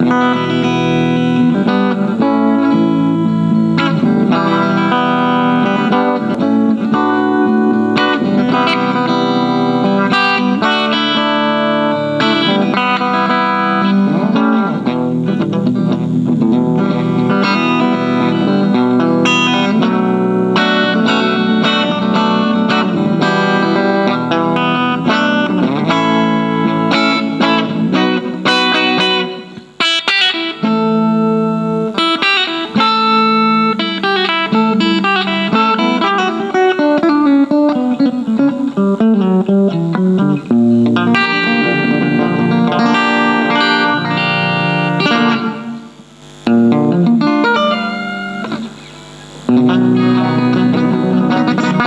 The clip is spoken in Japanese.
Müzik Thank you.